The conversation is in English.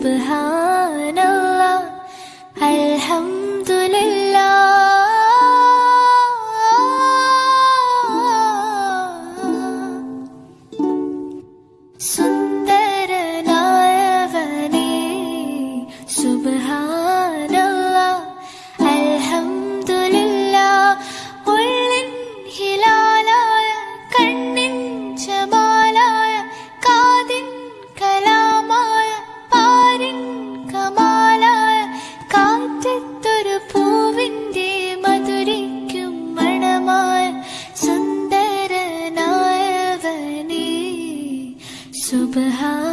Subhanallah Alhamdulillah. Sun Subhan